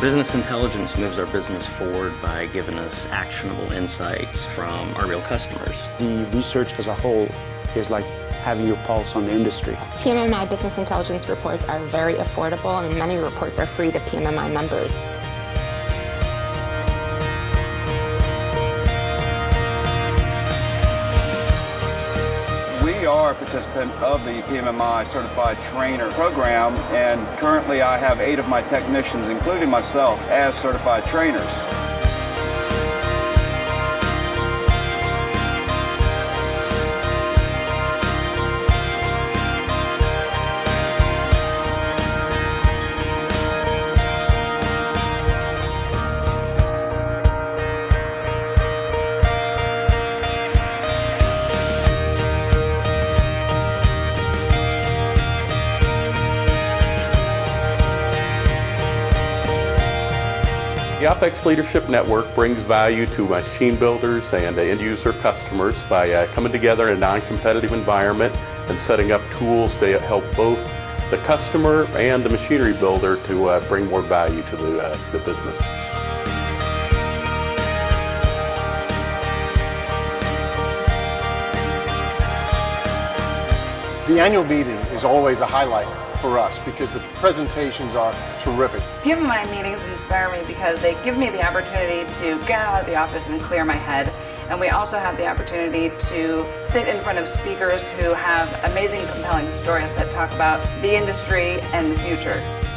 Business intelligence moves our business forward by giving us actionable insights from our real customers. The research as a whole is like having your pulse on the industry. PMMI business intelligence reports are very affordable and many reports are free to PMMI members. Are a participant of the PMMI Certified Trainer program and currently I have eight of my technicians, including myself, as certified trainers. The OpEx Leadership Network brings value to machine builders and end user customers by uh, coming together in a non-competitive environment and setting up tools to help both the customer and the machinery builder to uh, bring more value to the, uh, the business. The annual meeting is always a highlight for us because the presentations are terrific. PMMI meetings inspire me because they give me the opportunity to get out of the office and clear my head. And we also have the opportunity to sit in front of speakers who have amazing, compelling stories that talk about the industry and the future.